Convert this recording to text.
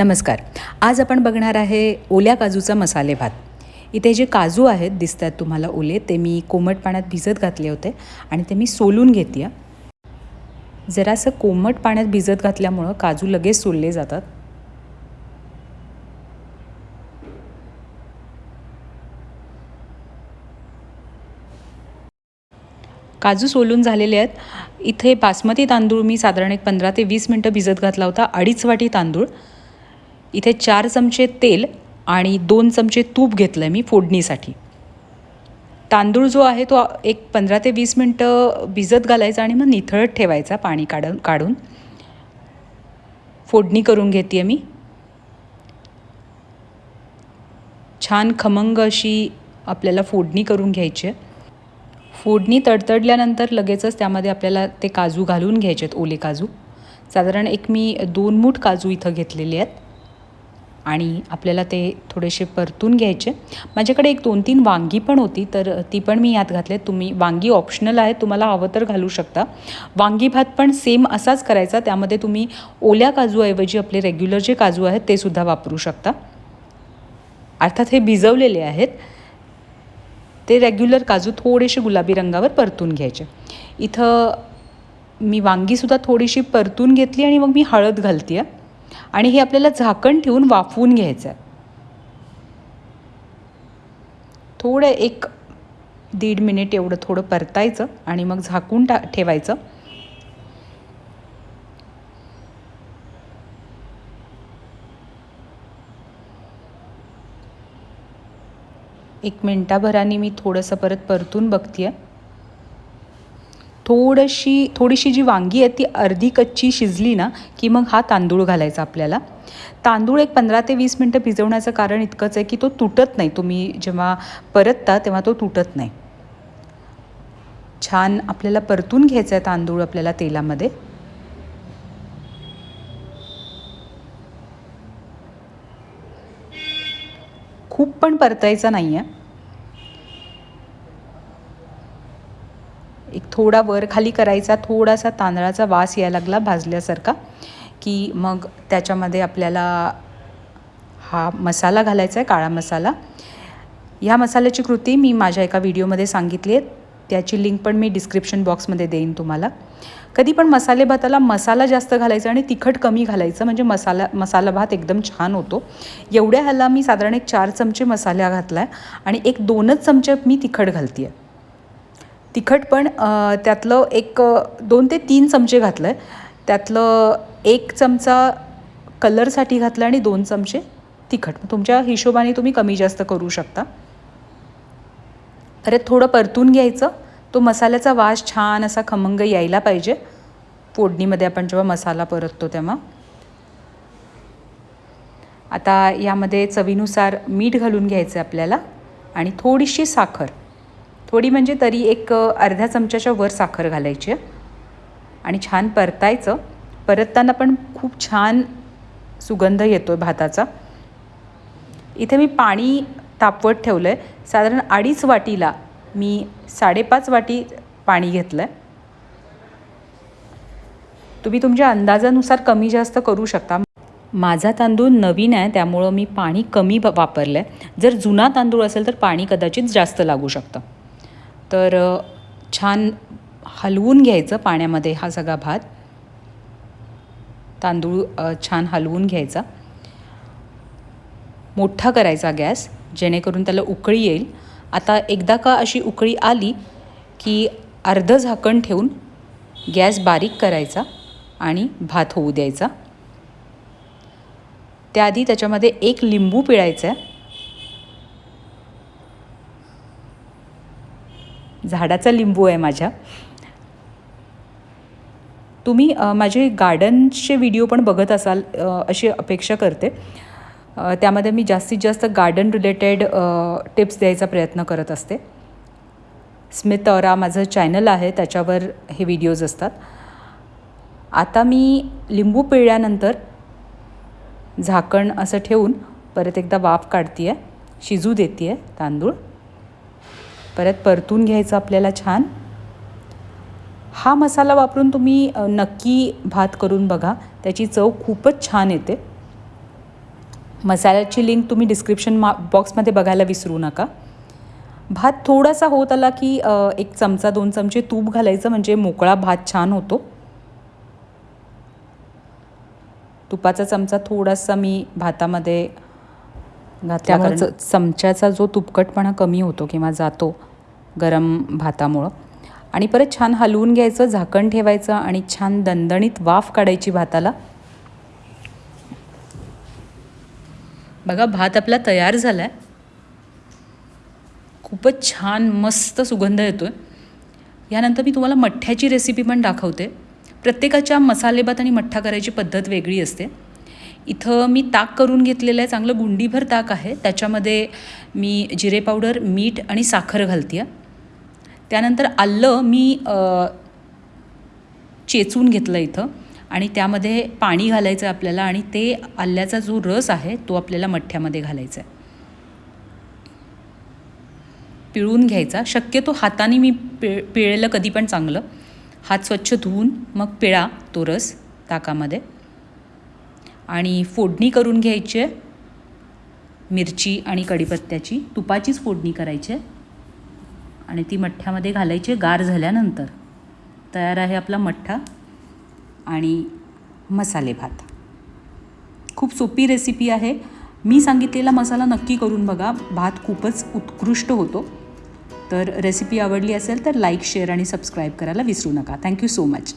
नमस्कार. आज आपण बघणार आहे ओल्या काजूचा मसाले भात. इथे जे काजू आहेत दिसत आहेत तुम्हाला ओले ते मी कोमट पाण्यात भिजत घातले होते आणि ते मी सोलून घेते जरासं कोमट पाण्यात भिजत घातल्यामुळं काजू लगेच सोलले जातात. काजू सोलून झालेले आहेत. इथे बासमती तांदूळ मी साधारण एक पंधरा ते वीस मिनटं भिजत घातला होता अडीच वाटी तांदूळ. इथे चार चमचे तेल आणि दोन चमचे तूप घेतलं आहे मी फोडणीसाठी. तांदूळ जो आहे तो एक पंधरा ते वीस मिनटं भिजत घालायचा आणि मग निथळत ठेवायचा पाणी काढून काढून. फोडणी करून घेते आहे मी. छान खमंग अशी आपल्याला फोडणी करून घ्यायची आहे. फोडणी तडतडल्यानंतर लगेचच त्यामध्ये आपल्याला ते काजू घालून घ्यायचे आहेत ओले काजू. साधारण एक मी दोन मूठ काजू इथं घेतलेले आहेत. आणि आपल्याला ते थोडेसे परतून घ्यायचे. माझ्याकडे एक दोन तीन वांगी पण होती तर ती पण मी यात घातले तुम्ही वांगी ऑप्शनल आहे तुम्हाला हवं तर घालू शकता. वांगी भात पण सेम असाच करायचा त्यामध्ये तुम्ही ओल्या काजूऐवजी आपले रेग्युलर जे काजू आहेत ते सुद्धा वापरू शकता. अर्थात हे भिजवलेले आहेत. ते रेग्युलर काजू थोडेसे गुलाबी रंगावर परतून घ्यायचे. इथं मी वांगीसुद्धा थोडीशी परतून घेतली आणि मग मी हळद घालते आहे आणि हे आपल्याला झाकण ठेवून वाफवून घ्यायचं आहे थोडं एक दीड मिनिट एवढं थोडं परतायचं आणि मग झाकून टा ठेवायचं. एक मिनटाभराने मी थोडंसं परत परतून बघते आहे थोडीशी थोडीशी जी वांगी आहे ती अर्धी कच्ची शिजली ना की मग हा तांदूळ घालायचा आपल्याला. तांदूळ एक पंधरा ते वीस मिनटं भिजवण्याचं कारण इतकंच आहे की तो तुटत नाही. तुम्ही जेव्हा परतता तेव्हा तो तुटत नाही. छान आपल्याला परतून घ्यायचं आहे तांदूळ आपल्याला तेलामध्ये. खूप पण परतायचा नाही आहे एक थोडा वर खाली करायचा थोडासा तांदळाचा वास यायला लागला भाजल्यासारखा की मग त्याच्यामध्ये आपल्याला हा मसाला घालायचा आहे काळा मसाला. ह्या मसाल्याची कृती मी माझ्या एका व्हिडिओमध्ये सांगितली आहे. त्याची लिंक पण मी डिस्क्रिप्शन बॉक्समध्ये देईन तुम्हाला. कधी पण मसाले भाताला मसाला जास्त घालायचा आणि तिखट कमी घालायचं म्हणजे मसाला मसाला भात एकदम छान होतो. एवढ्या ह्याला मी साधारण एक चार चमचे मसाला घातला आहे आणि एक दोनच चमचे मी तिखट घालते आहे तिखट पण त्यातलं एक दोन ते तीन चमचे घातलं आहे त्यातलं एक चमचा कलरसाठी घातला आणि दोन चमचे तिखट. तुमच्या हिशोबाने तुम्ही कमी जास्त करू शकता. अरे थोडं परतून घ्यायचं. तो मसाल्याचा वास छान असा खमंग यायला पाहिजे. फोडणीमध्ये आपण जेव्हा मसाला परततो तेव्हा. आता यामध्ये चवीनुसार मीठ घालून घ्यायचं आहे आपल्याला आणि थोडीशी साखर. थोडी म्हणजे तरी एक अर्ध्या चमच्याच्या वर साखर घालायची आहे. आणि छान परतायचं. परतताना पण खूप छान सुगंध येतो आहे भाताचा. इथे मी पाणी तापवत ठेवलं आहे साधारण अडीच वाटीला मी साडेपाच वाटी पाणी घेतलं आहे तुम्ही तुमच्या अंदाजानुसार कमी जास्त करू शकता. माझा तांदूळ नवीन आहे त्यामुळं मी पाणी कमी वापरलं आहे जर जुना तांदूळ असेल तर पाणी कदाचित जास्त लागू शकतं. तर छान हलवून घ्यायचं पाण्यामध्ये हा सगळा भात. तांदूळ छान हलवून घ्यायचा. मोठा करायचा गॅस जेणेकरून त्याला उकळी येईल. आता एकदा का अशी उकळी आली की अर्धं झाकण ठेवून गॅस बारीक करायचा आणि भात होऊ द्यायचा. त्याआधी त्याच्यामध्ये एक लिंबू पिळायचा झाडाचा लिंबू आहे माझ्या. तुम्ही माझे गार्डनचे व्हिडिओ पण बघत असाल अशी अपेक्षा करते. त्यामध्ये मी जास्तीत जास्त गार्डन रिलेटेड टिप्स द्यायचा प्रयत्न करत असते. स्मित औरा माझं चॅनल आहे त्याच्यावर हे व्हिडिओज असतात. आता मी लिंबू पिळल्यानंतर झाकण असं ठेवून परत एकदा वाफ काढते आहे शिजू देते आहे तांदूळ. परत परतून घ्यायचं आपल्याला छान. हा मसाला वापरून तुम्ही नक्की भात करून बघा. त्याची चव खूपच छान येते. मसाल्याची लिंक तुम्ही डिस्क्रिप्शन मा बॉक्समध्ये बघायला विसरू नका. भात थोडासा होत आला की एक चमचा दोन चमचे तूप घालायचं म्हणजे मोकळा भात छान होतो. तुपाचा चमचा थोडासा मी भातामध्ये च- चमच्याचा जो तुपकटपणा कमी होतो किंवा जातो गरम भातामुळं आणि परत छान हलवून घ्यायचं झाकण ठेवायचं आणि छान दणदणीत वाफ काढायची भाताला. बघा भात आपला तयार झाला आहे खूपच छान मस्त सुगंध येतो आहे यानंतर मी तुम्हाला मठ्ठ्याची रेसिपी पण दाखवते. प्रत्येकाच्या मसाले भात आणि मठ्ठा करायची पद्धत वेगळी असते. इथं मी ताक करून घेतलेलं आहे चांगलं गुंडीभर ताक आहे. त्याच्यामध्ये मी जिरे पावडर मीठ आणि साखर घालते. आहे त्यानंतर आलं मी चेचून घेतलं इथं आणि त्यामध्ये पाणी घालायचं आहे आपल्याला आणि ते आल्याचा जो रस आहे तो आपल्याला मठ्ठ्यामध्ये घालायचा आहे. पिळून घ्यायचा. शक्यतो हाताने मी पिळ पिळेलं कधी पण चांगलं. हात स्वच्छ धुवून मग पिळा तो रस ताकामध्ये. आणि फोडणी करून घ्यायची आहे. मिरची आणि कढीपत्त्याची. तुपाचीच फोडणी करायची आहे. आणि ती मठ्ठ्यामध्ये घालायची गार झाल्यानंतर. तयार आहे आपला मठ्ठा आणि मसाले भात. खूप सोपी रेसिपी आहे. मी सांगितलेला मसाला नक्की करून बघा. भात खूपच उत्कृष्ट होतो. तर रेसिपी आवडली असेल तर लाईक शेअर आणि सबस्क्राईब करायला विसरू नका. Thank you so much